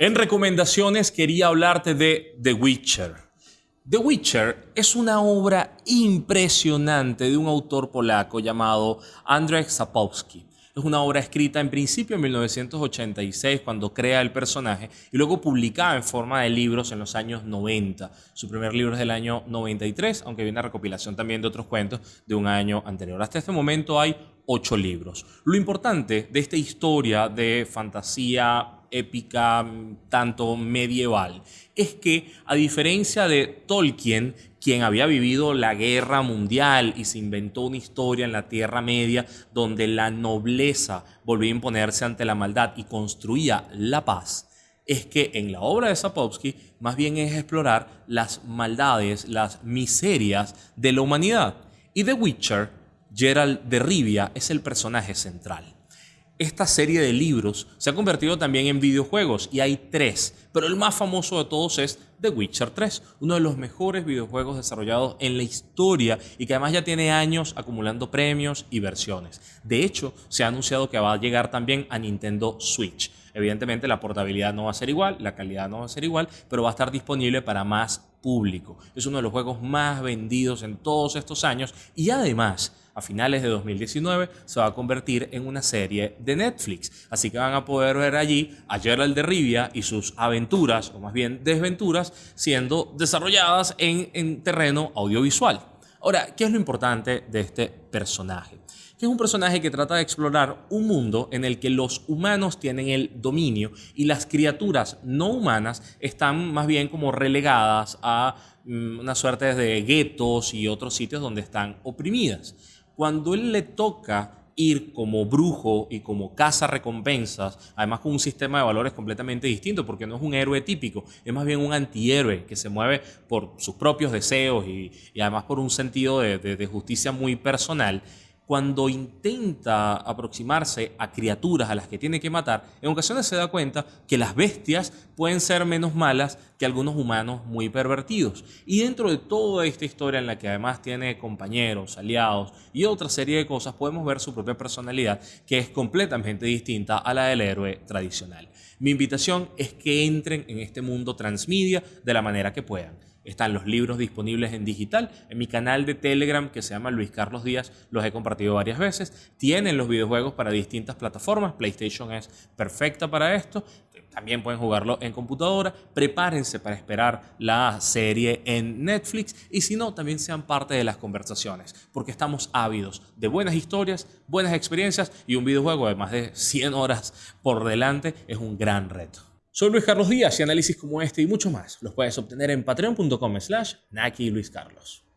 En recomendaciones quería hablarte de The Witcher. The Witcher es una obra impresionante de un autor polaco llamado Andrzej Sapkowski. Es una obra escrita en principio en 1986 cuando crea el personaje y luego publicada en forma de libros en los años 90. Su primer libro es del año 93, aunque viene una recopilación también de otros cuentos de un año anterior. Hasta este momento hay ocho libros. Lo importante de esta historia de fantasía épica tanto medieval es que a diferencia de Tolkien, quien había vivido la guerra mundial y se inventó una historia en la Tierra Media donde la nobleza volvía a imponerse ante la maldad y construía la paz, es que en la obra de Sapkowski más bien es explorar las maldades, las miserias de la humanidad. Y The Witcher, Gerald de Rivia, es el personaje central esta serie de libros se ha convertido también en videojuegos y hay tres, pero el más famoso de todos es The Witcher 3, uno de los mejores videojuegos desarrollados en la historia y que además ya tiene años acumulando premios y versiones. De hecho, se ha anunciado que va a llegar también a Nintendo Switch. Evidentemente la portabilidad no va a ser igual, la calidad no va a ser igual, pero va a estar disponible para más público. Es uno de los juegos más vendidos en todos estos años y además a finales de 2019 se va a convertir en una serie de Netflix. Así que van a poder ver allí a Gerald de Rivia y sus aventuras, o más bien desventuras, siendo desarrolladas en, en terreno audiovisual. Ahora, ¿qué es lo importante de este personaje? que es un personaje que trata de explorar un mundo en el que los humanos tienen el dominio y las criaturas no humanas están más bien como relegadas a mm, una suerte de guetos y otros sitios donde están oprimidas. Cuando él le toca ir como brujo y como caza recompensas, además con un sistema de valores completamente distinto, porque no es un héroe típico, es más bien un antihéroe que se mueve por sus propios deseos y, además por un sentido de justicia muy personal cuando intenta aproximarse a criaturas a las que tiene que matar, en ocasiones se da cuenta que las bestias pueden ser menos malas que algunos humanos muy pervertidos. Y dentro de toda esta historia en la que además tiene compañeros, aliados y otra serie de cosas, podemos ver su propia personalidad que es completamente distinta a la del héroe tradicional. Mi invitación es que entren en este mundo transmedia de la manera que puedan están los libros disponibles en digital. En mi canal de Telegram que se llama Luis Carlos Díaz los he compartido varias veces. Tienen los videojuegos para distintas plataformas. PlayStation es perfecta para esto. También pueden jugarlo en computadora. Prepárense para esperar la serie en Netflix. Y si no, también sean parte de las conversaciones. Porque estamos ávidos de buenas historias, buenas experiencias y un videojuego de más de 100 horas por delante es un gran reto. Soy Luis Carlos Díaz y análisis como este y mucho más los puedes obtener en patreon.com slash Naki Luis Carlos.